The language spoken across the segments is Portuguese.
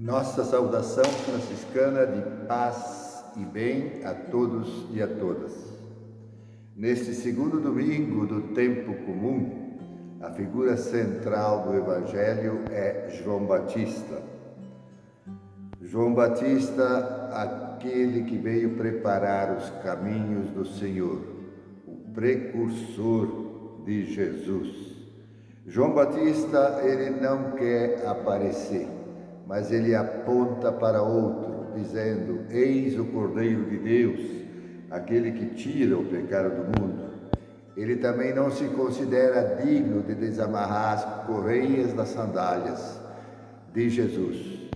Nossa saudação franciscana de paz e bem a todos e a todas. Neste segundo domingo do tempo comum, a figura central do Evangelho é João Batista. João Batista, aquele que veio preparar os caminhos do Senhor, o precursor de Jesus. João Batista, ele não quer aparecer mas ele aponta para outro, dizendo: Eis o Cordeiro de Deus, aquele que tira o pecado do mundo. Ele também não se considera digno de desamarrar as correias das sandálias de Jesus.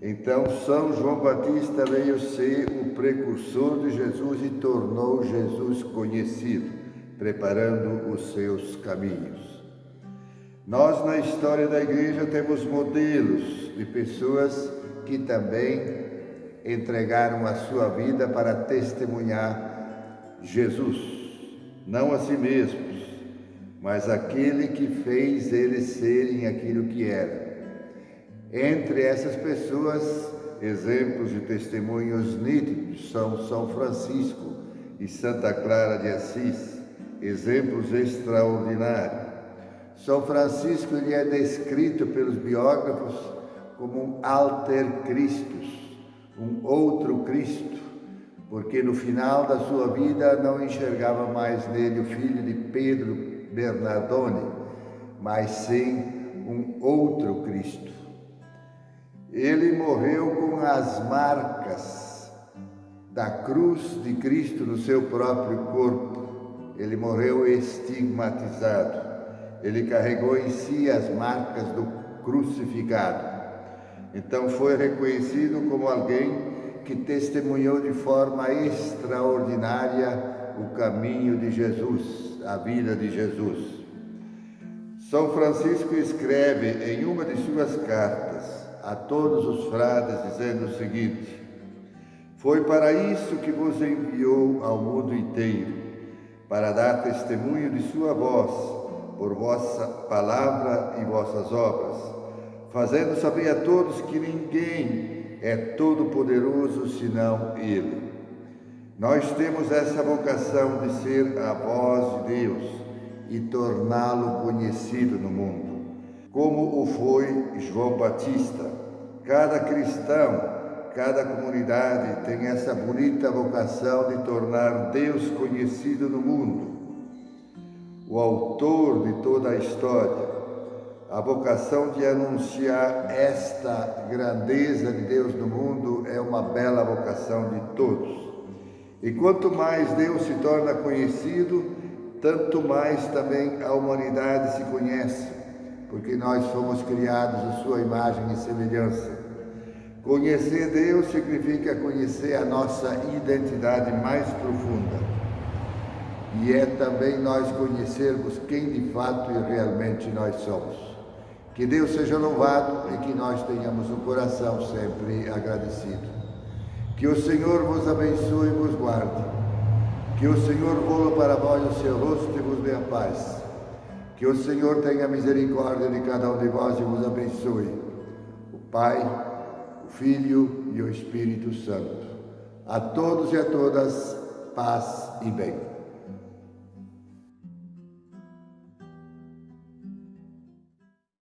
Então, São João Batista veio ser o precursor de Jesus e tornou Jesus conhecido, preparando os seus caminhos. Nós, na história da igreja, temos modelos de pessoas que também entregaram a sua vida para testemunhar Jesus, não a si mesmos, mas aquele que fez eles serem aquilo que eram. Entre essas pessoas, exemplos de testemunhos nítidos são São Francisco e Santa Clara de Assis, exemplos extraordinários. São Francisco é descrito pelos biógrafos como um alter Christus, um outro Cristo, porque no final da sua vida não enxergava mais nele o filho de Pedro Bernardone, mas sim um outro Cristo. Ele morreu com as marcas da cruz de Cristo no seu próprio corpo. Ele morreu estigmatizado ele carregou em si as marcas do crucificado. Então foi reconhecido como alguém que testemunhou de forma extraordinária o caminho de Jesus, a vida de Jesus. São Francisco escreve em uma de suas cartas a todos os frades dizendo o seguinte: Foi para isso que vos enviou ao mundo inteiro, para dar testemunho de sua voz por vossa palavra e vossas obras, fazendo saber a todos que ninguém é todo-poderoso senão Ele. Nós temos essa vocação de ser a voz de Deus e torná-lo conhecido no mundo, como o foi João Batista. Cada cristão, cada comunidade tem essa bonita vocação de tornar Deus conhecido no mundo o autor de toda a história, a vocação de anunciar esta grandeza de Deus no mundo é uma bela vocação de todos. E quanto mais Deus se torna conhecido, tanto mais também a humanidade se conhece, porque nós fomos criados à sua imagem e semelhança. Conhecer Deus significa conhecer a nossa identidade mais profunda e é também nós conhecermos quem de fato e realmente nós somos. Que Deus seja louvado e que nós tenhamos o coração sempre agradecido. Que o Senhor vos abençoe e vos guarde. Que o Senhor voa para vós o seu rosto e vos dê a paz. Que o Senhor tenha misericórdia de cada um de vós e vos abençoe. O Pai, o Filho e o Espírito Santo. A todos e a todas, paz e bem.